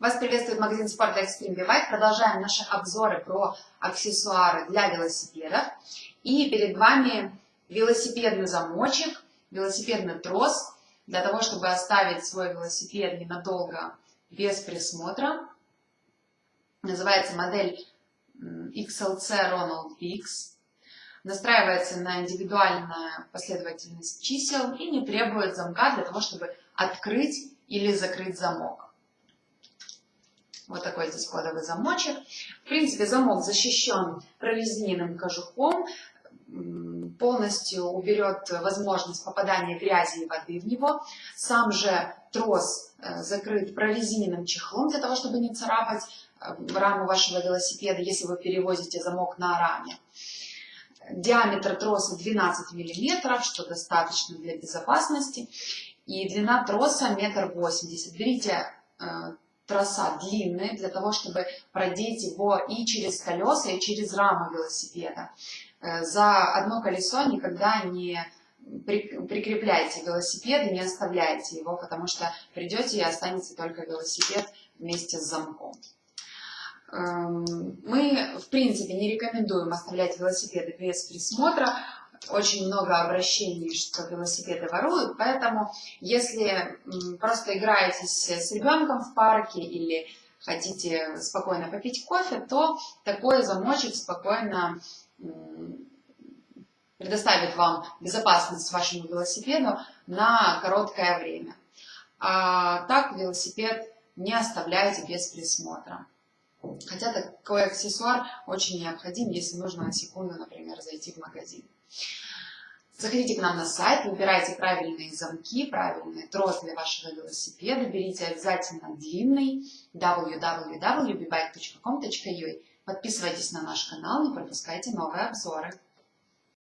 Вас приветствует магазин спорта Extreme Bike. Продолжаем наши обзоры про аксессуары для велосипедов. И перед вами велосипедный замочек, велосипедный трос, для того, чтобы оставить свой велосипед ненадолго без присмотра. Называется модель XLC Ronald X. Настраивается на индивидуальную последовательность чисел и не требует замка для того, чтобы открыть или закрыть замок. Вот такой здесь кодовый замочек. В принципе, замок защищен прорезиненным кожухом, полностью уберет возможность попадания грязи и воды в него. Сам же трос э, закрыт прорезиненным чехлом для того, чтобы не царапать э, раму вашего велосипеда, если вы перевозите замок на раме. Диаметр троса 12 мм, что достаточно для безопасности. И длина троса метр восемьдесят. Берите э, троса длинные для того, чтобы продеть его и через колеса, и через раму велосипеда. Э, за одно колесо никогда не прикрепляйте велосипед и не оставляйте его, потому что придете и останется только велосипед вместе с замком. Эм, мы, в принципе, не рекомендуем оставлять велосипеды без присмотра, очень много обращений, что велосипеды воруют, поэтому если просто играетесь с ребенком в парке или хотите спокойно попить кофе, то такой замочек спокойно предоставит вам безопасность вашему велосипеду на короткое время. А так велосипед не оставляйте без присмотра. Хотя такой аксессуар очень необходим, если нужно на секунду, например, зайти в магазин. Заходите к нам на сайт, выбирайте правильные замки, правильный трос для вашего велосипеда, берите обязательно длинный www.bbike.com.ua. Подписывайтесь на наш канал, не пропускайте новые обзоры.